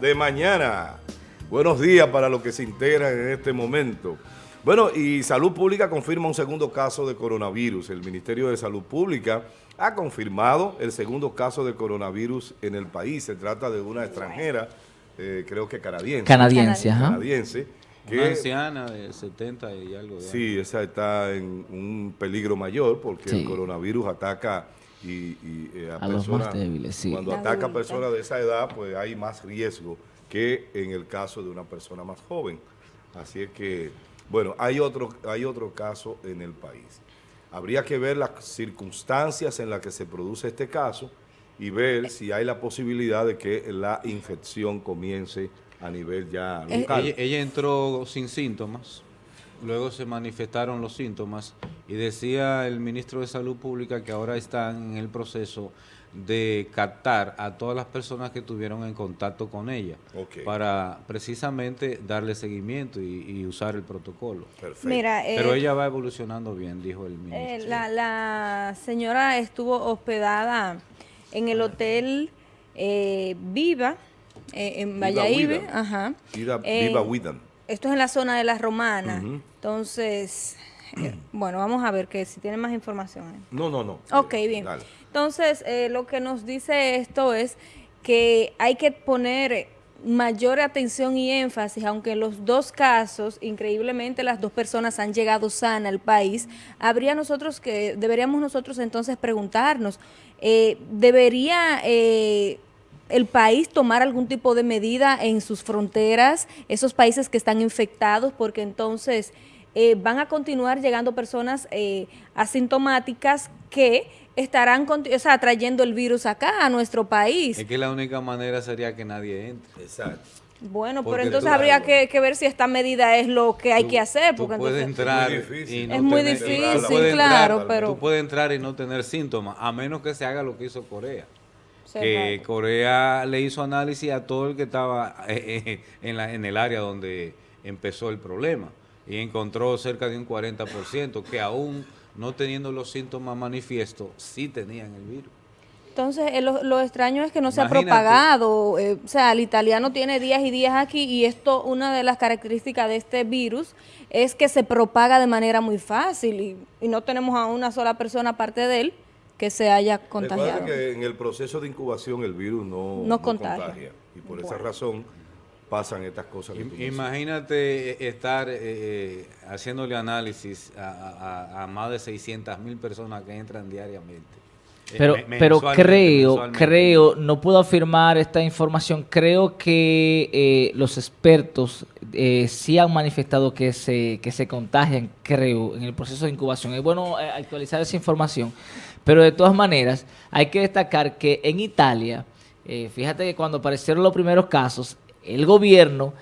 de mañana. Buenos días para los que se integran en este momento. Bueno, y Salud Pública confirma un segundo caso de coronavirus. El Ministerio de Salud Pública ha confirmado el segundo caso de coronavirus en el país. Se trata de una extranjera, eh, creo que canadiense. Canadiense, ajá. Canadiense. Que, una anciana de 70 y algo. De sí, esa está en un peligro mayor porque sí. el coronavirus ataca y, y eh, a, a personas, los más débiles, sí. cuando ataca a personas de esa edad, pues hay más riesgo que en el caso de una persona más joven. Así es que, bueno, hay otro, hay otro caso en el país. Habría que ver las circunstancias en las que se produce este caso y ver si hay la posibilidad de que la infección comience a nivel ya local. Ella, ella entró sin síntomas, luego se manifestaron los síntomas y decía el ministro de Salud Pública que ahora están en el proceso de captar a todas las personas que tuvieron en contacto con ella okay. para precisamente darle seguimiento y, y usar el protocolo. Perfecto. Mira, eh, Pero ella va evolucionando bien, dijo el ministro. Eh, la, la, señora estuvo hospedada en el hotel eh, Viva, en Valladolid. Ajá. Viva, Viva Widam. Esto es en la zona de la Romana. Uh -huh. Entonces, eh, bueno, vamos a ver que si tienen más información. ¿eh? No, no, no. Ok, bien. Dale. Entonces, eh, lo que nos dice esto es que hay que poner mayor atención y énfasis, aunque en los dos casos, increíblemente, las dos personas han llegado sana al país, habría nosotros que, deberíamos nosotros entonces preguntarnos, eh, ¿debería eh, el país tomar algún tipo de medida en sus fronteras, esos países que están infectados, porque entonces eh, van a continuar llegando personas eh, asintomáticas que estarán o sea, trayendo el virus acá a nuestro país. Es que la única manera sería que nadie entre. Exacto. Bueno, porque pero entonces habría que, que, ver si esta medida es lo que hay tú, que hacer. Porque tú puedes entonces, entrar es muy difícil, y no es muy tener, difícil claro, claro, entrar, pero... Tú puedes entrar y no tener síntomas, a menos que se haga lo que hizo Corea. Sí, que claro. Corea le hizo análisis a todo el que estaba eh, en, la, en el área donde empezó el problema y encontró cerca de un 40% que aún no teniendo los síntomas manifiestos, sí tenían el virus. Entonces, eh, lo, lo, extraño es que no Imagínate. se ha propagado, eh, o sea, el italiano tiene días y días aquí y esto, una de las características de este virus es que se propaga de manera muy fácil y, y no tenemos a una sola persona aparte de él que se haya contagiado. Recuerda que en el proceso de incubación el virus no, no, no contagia. contagia. y por bueno. esa razón pasan estas cosas. Que Imagínate estar eh, haciéndole análisis a, a, a, más de 600 mil personas que entran diariamente. Pero, eh, pero creo, creo, no puedo afirmar esta información, creo que eh, los expertos eh, sí han manifestado que se, que se contagian, creo, en el proceso de incubación. Es bueno eh, actualizar esa información, pero de todas maneras hay que destacar que en Italia, eh, fíjate que cuando aparecieron los primeros casos, el gobierno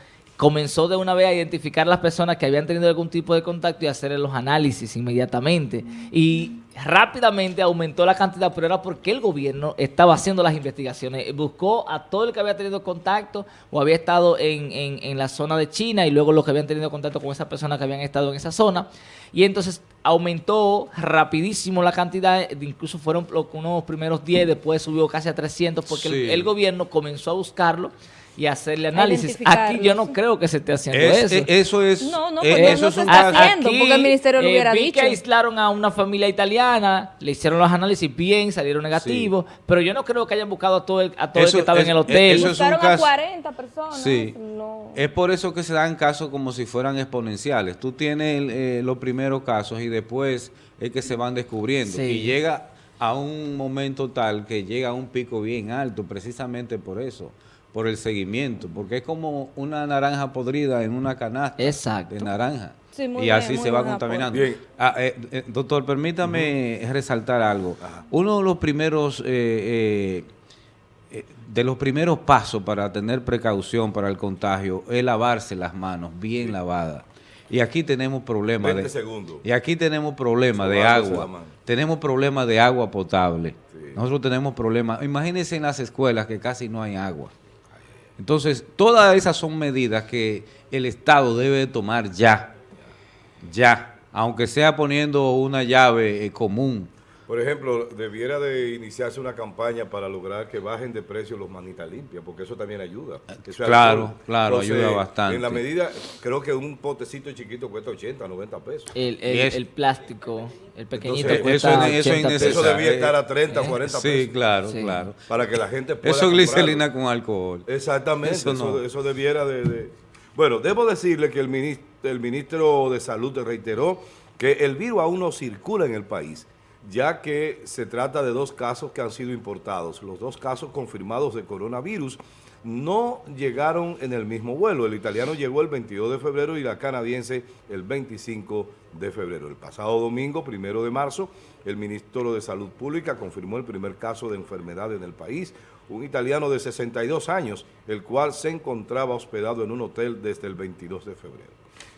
comenzó de una vez a identificar las personas que habían tenido algún tipo de contacto y hacer los análisis inmediatamente. Y rápidamente aumentó la cantidad, pero era porque el gobierno estaba haciendo las investigaciones. Buscó a todo el que había tenido contacto o había estado en, en, en la zona de China y luego los que habían tenido contacto con esas personas que habían estado en esa zona. Y entonces aumentó rapidísimo la cantidad, incluso fueron unos primeros 10, después subió casi a 300 porque sí. el, el gobierno comenzó a buscarlo y hacerle análisis. Aquí yo no creo que se esté haciendo es, eso. Eso es. No, no, pues eso no es se está haciendo aquí, porque el ministerio lo eh, hubiera vi dicho. que aislaron a una familia italiana, le hicieron los análisis bien, salieron negativos, sí. pero yo no creo que hayan buscado a todo el, a todo eso, el que estaba es, en el hotel. Eso Buscaron es un caso, a 40 personas. Sí. No. Es por eso que se dan casos como si fueran exponenciales. Tú tienes el, eh, los primeros casos y después es que se van descubriendo. Sí. Y llega a un momento tal que llega a un pico bien alto, precisamente por eso por el seguimiento, porque es como una naranja podrida en una canasta Exacto. de naranja. Sí, y bien, así se va contaminando. Ah, eh, eh, doctor, permítame uh -huh. resaltar algo. Ajá. Uno de los primeros eh, eh, de los primeros pasos para tener precaución para el contagio es lavarse las manos bien sí. lavadas. Y aquí tenemos problemas de segundos. y aquí tenemos problemas de agua. Tenemos problemas de agua potable. Sí. Nosotros tenemos problemas. Imagínense en las escuelas que casi no hay agua. Entonces, todas esas son medidas que el Estado debe tomar ya, ya, aunque sea poniendo una llave eh, común Por ejemplo, debiera de iniciarse una campaña para lograr que bajen de precio los manitas limpias, porque eso también ayuda. claro, claro, ayuda bastante. En la medida, creo que un potecito chiquito cuesta 80, 90 pesos. El, el, plástico, el pequeñito cuesta eso, eso, eso debía estar a 30, 40 pesos. Sí, claro, claro. Para que la gente pueda Eso es glicerina con alcohol. Exactamente, eso, eso, debiera de, Bueno, debo decirle que el ministro, el ministro de Salud reiteró que el virus aún no circula en el país ya que se trata de dos casos que han sido importados. Los dos casos confirmados de coronavirus no llegaron en el mismo vuelo. El italiano llegó el 22 de febrero y la canadiense el 25 de febrero. El pasado domingo, primero de marzo, el ministro de Salud Pública confirmó el primer caso de enfermedad en el país, un italiano de 62 años, el cual se encontraba hospedado en un hotel desde el 22 de febrero.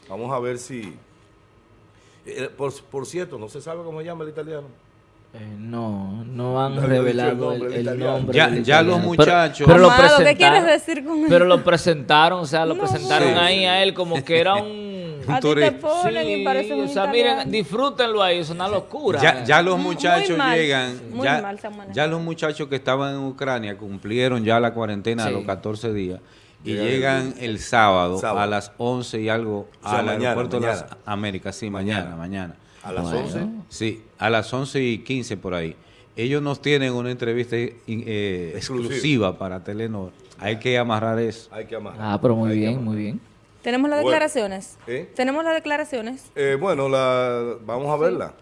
Vamos a ver si eh, por, cierto, ¿no se sabe cómo se llama el italiano? Eh, no, no han revelado el nombre. ya, los muchachos. Pero, lo presentaron, ¿qué quieres decir con Pero lo presentaron, o sea, lo presentaron ahí a él como que era un. A ti te ponen y parece un O sea, miren, disfrútenlo ahí, es una locura. Ya, ya los muchachos llegan. ya, ya los muchachos que estaban en Ucrania cumplieron ya la cuarentena de los 14 días y llegan el sábado, a las 11 y algo al aeropuerto de las Américas. Sí, mañana, mañana. ¿A las 11? Sí, a las 11 y 15 por ahí. Ellos nos tienen una entrevista eh, exclusiva para Telenor. Hay que amarrar eso. Hay que amarrar. Ah, pero muy bien, muy bien. ¿Tenemos las declaraciones? ¿eh? ¿Tenemos las declaraciones? Eh, bueno, la, vamos a verla.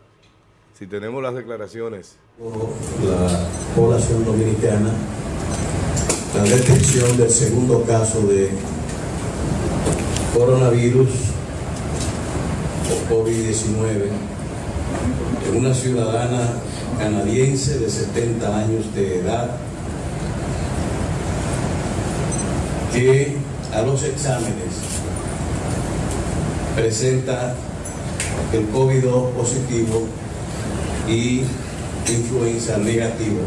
Si tenemos las declaraciones. La población dominicana la detección del segundo caso de coronavirus o COVID-19 en una ciudadana canadiense de 70 años de edad que a los exámenes presenta el COVID positivo y influenza negativa.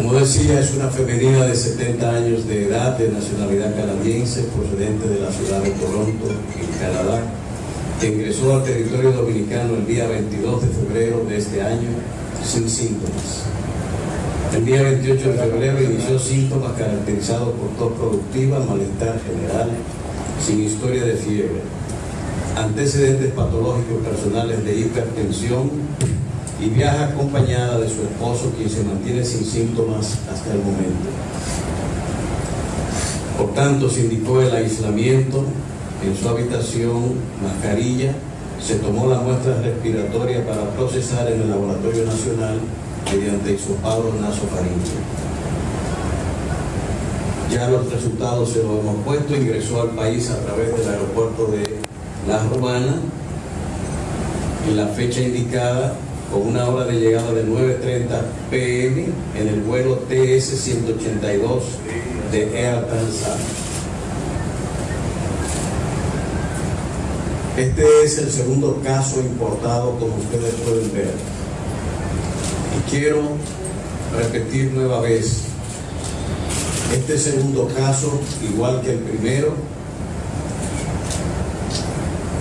Como decía, es una femenina de 70 años de edad, de nacionalidad canadiense, procedente de la ciudad de Toronto, en Canadá, que ingresó al territorio dominicano el día 22 de febrero de este año sin síntomas. El día 28 de febrero inició síntomas caracterizados por tos productiva, malestar general, sin historia de fiebre, antecedentes patológicos personales de hipertensión, y viaja acompañada de su esposo, quien se mantiene sin síntomas hasta el momento. Por tanto, se indicó el aislamiento en su habitación, mascarilla, se tomó la muestra respiratoria para procesar en el Laboratorio Nacional mediante isopado nasofaringeo. Ya los resultados se los hemos puesto, ingresó al país a través del aeropuerto de La Romana en la fecha indicada con una hora de llegada de 9.30 pm en el vuelo TS-182 de Air Transat. Este es el segundo caso importado, como ustedes pueden ver. Y quiero repetir nueva vez, este segundo caso, igual que el primero,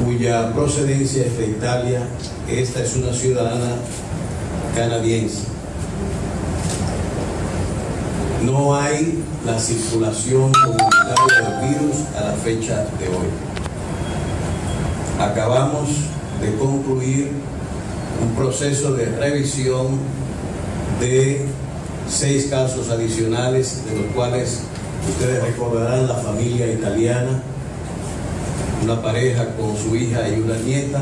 cuya procedencia es de Italia, esta es una ciudadana canadiense. No hay la circulación comunitaria del virus a la fecha de hoy. Acabamos de concluir un proceso de revisión de seis casos adicionales, de los cuales ustedes recordarán la familia italiana, una pareja con su hija y una nieta,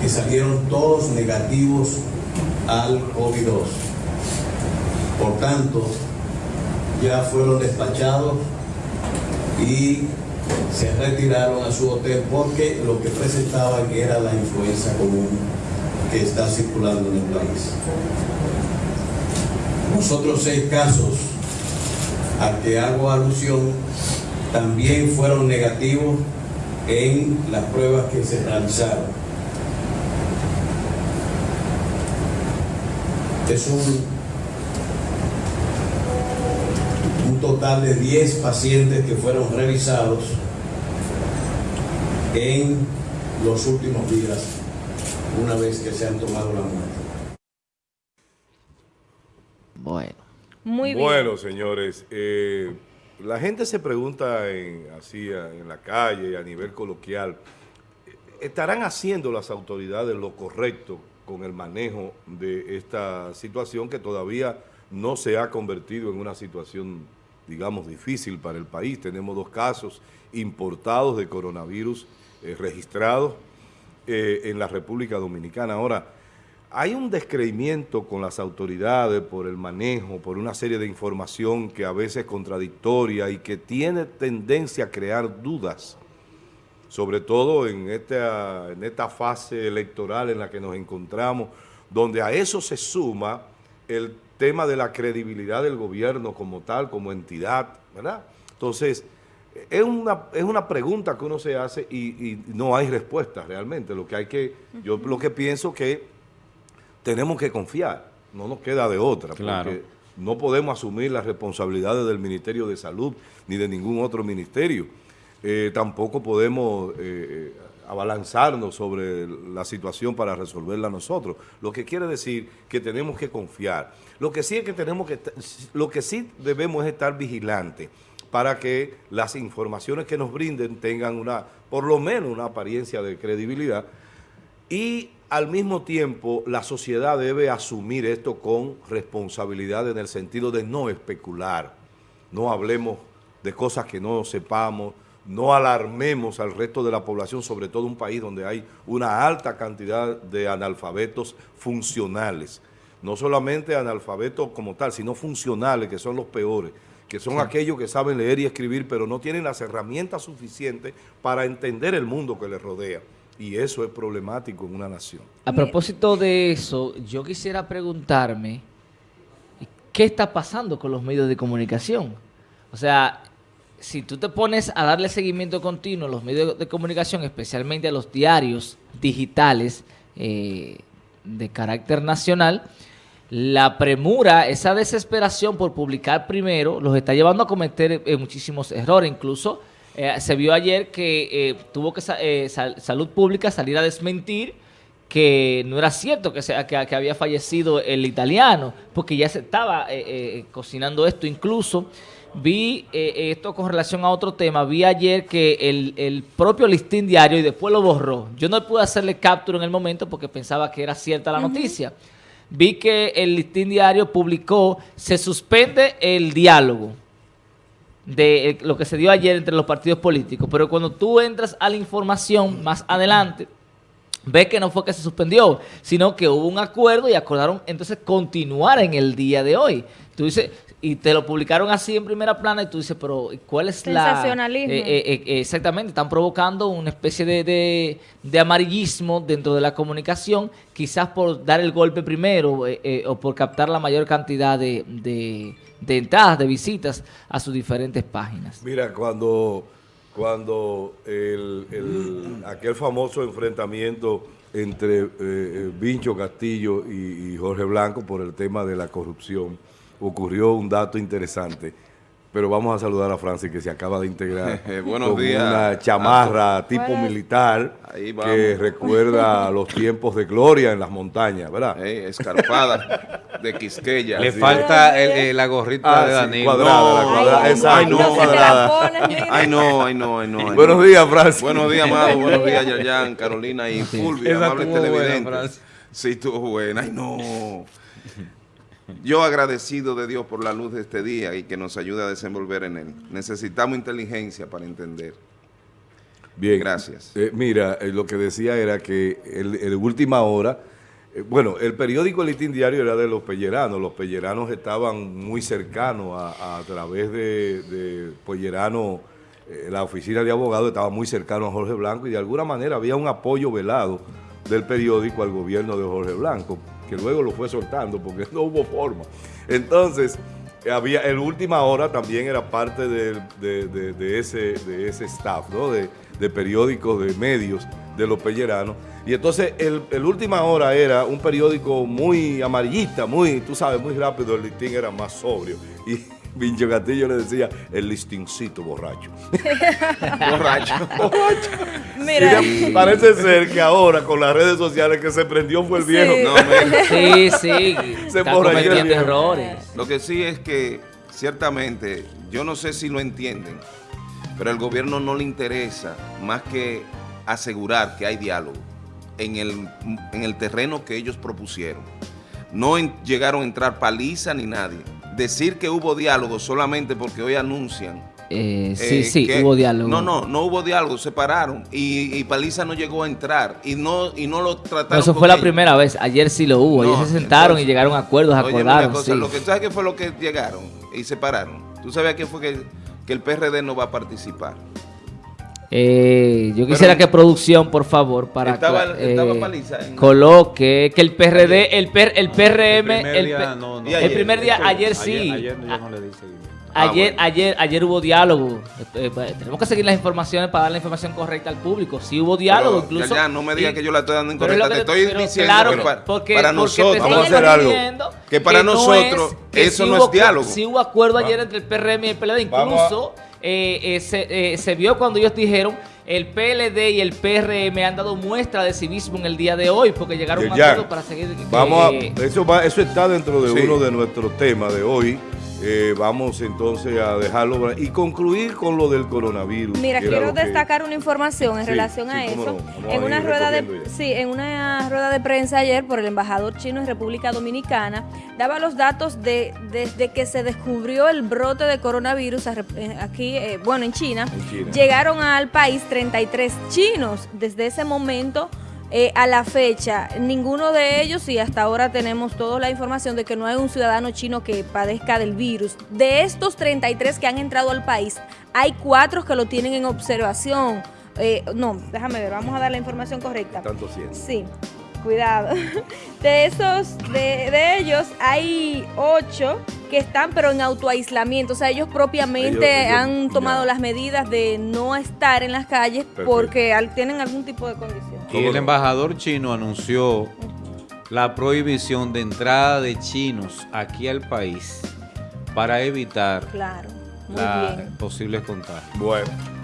que salieron todos negativos al COVID-2. Por tanto, ya fueron despachados y se retiraron a su hotel porque lo que presentaban era la influenza común que está circulando en el país. Los otros seis casos a que hago alusión también fueron negativos en las pruebas que se realizaron. Es un, un total de 10 pacientes que fueron revisados en los últimos días una vez que se han tomado la muestra. Bueno. Muy bien. Bueno, señores, eh, la gente se pregunta así en la calle, a nivel coloquial, ¿estarán haciendo las autoridades lo correcto con el manejo de esta situación que todavía no se ha convertido en una situación, digamos, difícil para el país? Tenemos dos casos importados de coronavirus eh, registrados eh, en la República Dominicana. Ahora, hay un descreimiento con las autoridades por el manejo, por una serie de información que a veces es contradictoria y que tiene tendencia a crear dudas, sobre todo en esta, en esta fase electoral en la que nos encontramos, donde a eso se suma el tema de la credibilidad del gobierno como tal, como entidad, ¿verdad? Entonces, es una, es una pregunta que uno se hace y, y no hay respuesta realmente. Lo que hay que, yo lo que pienso que tenemos que confiar, no nos queda de otra, porque no podemos asumir las responsabilidades del Ministerio de Salud ni de ningún otro ministerio. Eh, tampoco podemos eh, abalanzarnos sobre la situación para resolverla nosotros. Lo que quiere decir que tenemos que confiar. Lo que sí es que tenemos que, lo que sí debemos es estar vigilantes para que las informaciones que nos brinden tengan una, por lo menos una apariencia de credibilidad y al mismo tiempo, la sociedad debe asumir esto con responsabilidad en el sentido de no especular. No hablemos de cosas que no sepamos, no alarmemos al resto de la población, sobre todo un país donde hay una alta cantidad de analfabetos funcionales. No solamente analfabetos como tal, sino funcionales, que son los peores, que son aquellos que saben leer y escribir, pero no tienen las herramientas suficientes para entender el mundo que les rodea. Y eso es problemático en una nación. A propósito de eso, yo quisiera preguntarme, ¿qué está pasando con los medios de comunicación? O sea, si tú te pones a darle seguimiento continuo a los medios de comunicación, especialmente a los diarios digitales eh, de carácter nacional, la premura, esa desesperación por publicar primero, los está llevando a cometer eh, muchísimos errores. Incluso eh, se vio ayer que eh, tuvo que eh, Salud Pública salir a desmentir que no era cierto que, sea, que, había fallecido el italiano, porque ya se estaba cocinando esto. Incluso vi esto con relación a otro tema, vi ayer que el, propio listín diario, y después lo borró, yo no pude hacerle captura en el momento porque pensaba que era cierta la noticia, vi que el listín diario publicó, se suspende el diálogo, de eh, lo que se dio ayer entre los partidos políticos, pero cuando tú entras a la información más adelante, ves que no fue que se suspendió, sino que hubo un acuerdo y acordaron entonces continuar en el día de hoy. Tú dices, y te lo publicaron así en primera plana y tú dices, pero ¿cuál es la...? Eh, eh, exactamente, están provocando una especie de, de, amarillismo dentro de la comunicación, quizás por dar el golpe primero o por captar la mayor cantidad de de entradas, de visitas a sus diferentes páginas. Mira, cuando, cuando el, aquel famoso enfrentamiento entre eh, eh, Vincho Castillo y Jorge Blanco por el tema de la corrupción, ocurrió un dato interesante pero vamos a saludar a Francis que se acaba de integrar Buenos con días. una chamarra tipo militar que recuerda los tiempos de gloria en las montañas, ¿verdad? escarpada de Quisqueya. Le falta la gorrita ah, de Danilo. cuadrada, la cuadrada. Esa, ay, no, cuadrada. Ay, no, ay, no, ay, no. Buenos días, Francis. Buenos días, Amado. Buenos días, Yayan, Carolina y Fulvia, amable televidente. Sí, estuvo buena. Ay, no. Yo agradecido de Dios por la luz de este día y que nos ayude a desenvolver en él. Necesitamos inteligencia para entender. Bien. Gracias. Eh, mira, eh, lo que decía era que en última hora, eh, bueno, el periódico El Diario era de los pelleranos. Los pelleranos estaban muy cercanos a, través de, de Pellerano, la oficina de abogados estaba muy cercano a Jorge Blanco y de alguna manera había un apoyo velado del periódico al gobierno de Jorge Blanco que luego lo fue soltando porque no hubo forma. Entonces, había el última hora también era parte de, ese, de ese staff, ¿no? de, periódicos, de medios de los pelleranos. Y entonces el, el, última hora era un periódico muy amarillista, muy, tú sabes, muy rápido, el listín era más sobrio. Y Vincho Castillo le decía el listincito borracho. borracho. borracho. Mira. parece ser que ahora con las redes sociales que se prendió fue el viejo. Sí, sí. Se el errores. Lo que sí es que ciertamente, yo no sé si lo entienden, pero al gobierno no le interesa más que asegurar que hay diálogo en el, en el terreno que ellos propusieron. No llegaron a entrar paliza ni nadie. Decir que hubo diálogo solamente porque hoy anuncian eh, sí, eh, sí, hubo diálogo. No, no, no hubo diálogo, se pararon y, Paliza no llegó a entrar y no y no lo trataron. eso fue la primera vez, ayer sí lo hubo, ellos se sentaron y llegaron a acuerdos, acordaron. Lo que sabes que fue lo que llegaron y se pararon. ¿Tú sabes qué fue que, que el PRD no va a participar? Eh, yo quisiera que producción, por favor, para estaba, eh, coloque que el PRD, el, el PRM, el primer día, ayer, sí. Ayer, no le Ah, ayer, ayer, ayer hubo diálogo. Eh, eh, tenemos que seguir las informaciones para dar la información correcta al público. Sí hubo diálogo, incluso. Ya, no me digas que yo la estoy dando incorrecta. te estoy diciendo que para, nosotros, vamos a hacer algo. Que para nosotros eso no es diálogo. Sí hubo acuerdo ayer entre el PRM y el PLD. Incluso eh, se, se vio cuando ellos dijeron el PLD y el PRM han dado muestra de civismo en el día de hoy porque llegaron a acuerdo para seguir. Vamos eso, eso está dentro de uno de nuestros temas de hoy. Eh, vamos entonces a dejarlo y concluir con lo del coronavirus. Mira, quiero destacar una información en relación a eso. en una rueda de sí, en una rueda de prensa ayer por el embajador chino en República Dominicana daba los datos de desde que se descubrió el brote de coronavirus eh, aquí, eh, bueno, en China, en China, llegaron al país 33 chinos. Desde ese momento eh, a la fecha, ninguno de ellos, y hasta ahora tenemos toda la información de que no hay un ciudadano chino que padezca del virus. De estos 33 que han entrado al país, hay cuatro que lo tienen en observación. Eh, no, déjame ver, vamos a dar la información correcta. Tanto Sí, cuidado. De esos, de, de ellos, hay ocho que están pero en autoaislamiento, o sea, ellos propiamente han tomado las medidas de no estar en las calles porque tienen algún tipo de condición. Y el embajador chino anunció la prohibición de entrada de chinos aquí al país para evitar claro, posibles contagios. Bueno.